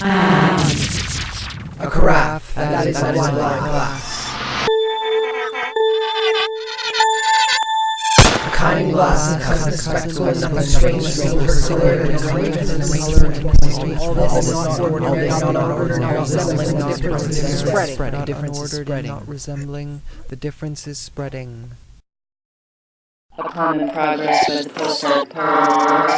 And A carafe, that is a wine glass. A kind glass and cousin spectacle and nothing strange, strange, color and arrangement and arrangement. All this is not ordinary, not ordinary, resembling the difference is spreading. Not difference is unordered and spreading. not resembling. The difference is spreading. A common progress with the pulsar postcard